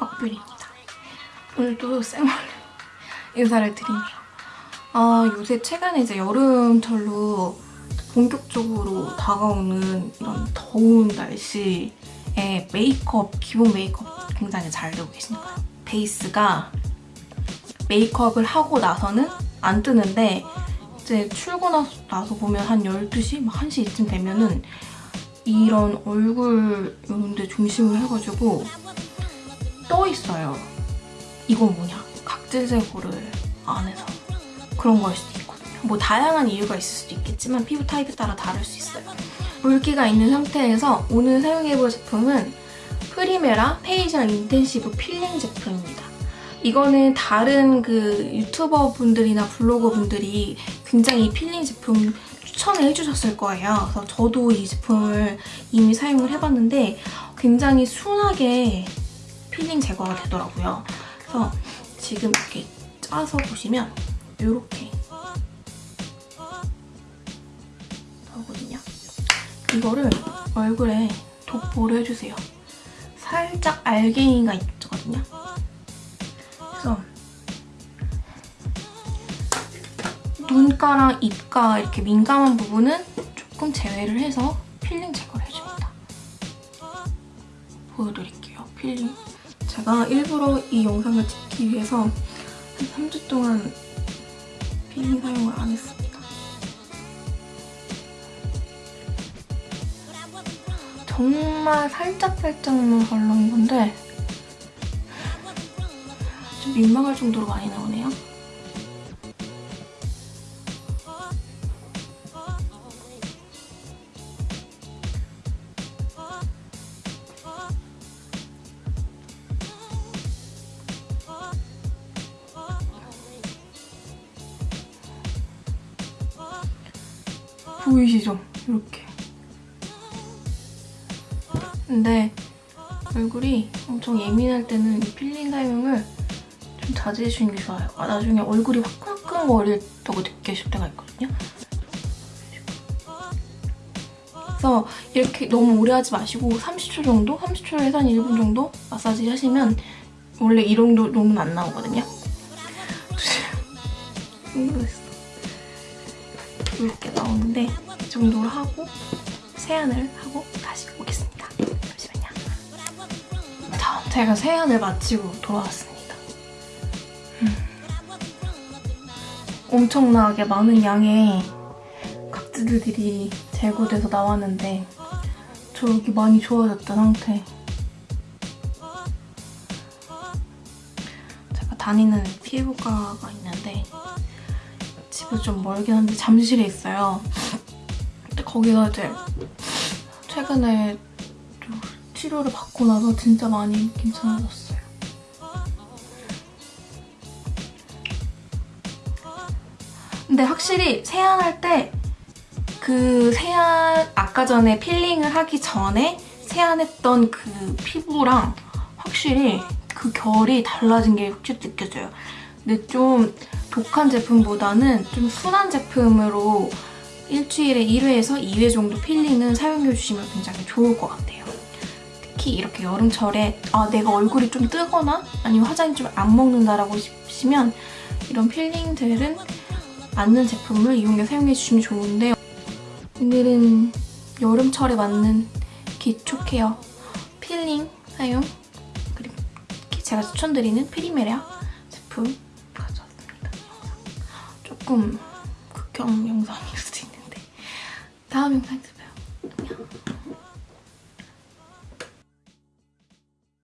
박뷰리입니다. 오늘도 쌩얼로 인사를 드리네요. 아 요새 최근에 이제 여름철로 본격적으로 다가오는 이런 더운 날씨에 메이크업, 기본 메이크업 굉장히 잘 되고 계시니까요. 베이스가 메이크업을 하고 나서는 안 뜨는데 이제 출근하고 나서 보면 한 12시, 막 1시쯤 되면은 이런 얼굴 이런 데 중심을 해가지고 떠 있어요. 이건 뭐냐? 각질 제거를 안 해서 그런 걸 수도 있거든요. 뭐 다양한 이유가 있을 수도 있겠지만 피부 타입에 따라 다를 수 있어요. 물기가 있는 상태에서 오늘 사용해볼 제품은 프리메라 페이셜 인텐시브 필링 제품입니다. 이거는 다른 그 유튜버 분들이나 블로거 분들이 굉장히 이 필링 제품 추천을 해주셨을 거예요. 그래서 저도 이 제품을 이미 사용을 해봤는데 굉장히 순하게 필링 제거가 되더라고요. 그래서 지금 이렇게 짜서 보시면 이렇게 나오거든요. 이거를 얼굴에 도포를 해주세요. 살짝 알갱이가 있거든요. 그래서 눈가랑 입가 이렇게 민감한 부분은 조금 제외를 해서 필링 제거를 해줍니다. 보여드릴게요, 필링. 제가 일부러 이 영상을 찍기 위해서 한 3주 동안 필링 사용을 안 했습니다. 정말 살짝살짝만 발라온 건데 좀 민망할 정도로 많이 나오네요. 보이시죠? 이렇게. 근데 얼굴이 엄청 예민할 때는 이 필링 사용을 좀 자제해 주는 게 좋아요. 아, 나중에 얼굴이 화끈화끈거리다고 느끼실 때가 있거든요. 그래서 이렇게 너무 오래 하지 마시고 30초 정도? 30초에서 한 1분 정도 마사지 하시면 원래 이 정도 정도는 안 나오거든요. 힘들었어. 이렇게 나오는데 이 정도로 하고 세안을 하고 다시 오겠습니다. 잠시만요. 자, 제가 세안을 마치고 돌아왔습니다. 음. 엄청나게 많은 양의 각질들이 제거돼서 나왔는데 저 여기 많이 좋아졌다 상태. 다니는 피부과가 있는데 집에서 좀 멀긴 한데 잠실에 있어요. 근데 거기서 이제 최근에 좀 치료를 받고 나서 진짜 많이 괜찮아졌어요. 근데 확실히 세안할 때 그 세안 아까 전에 필링을 하기 전에 세안했던 그 피부랑 확실히 그 결이 달라진 게 확실히 느껴져요. 근데 좀 독한 제품보다는 좀 순한 제품으로 일주일에 1회에서 2회 정도 필링은 사용해주시면 굉장히 좋을 것 같아요. 특히 이렇게 여름철에 아 내가 얼굴이 좀 뜨거나 아니면 화장이 좀 안 먹는다라고 싶으시면 이런 필링 젤은 맞는 제품을 이용해 사용해주시면 좋은데 오늘은 여름철에 맞는 기초 케어 필링 사용 그리고 제가 추천드리는 프리메라 제품. 조금 극형 영상일 수도 있는데 다음 영상에서 봐요. 안녕.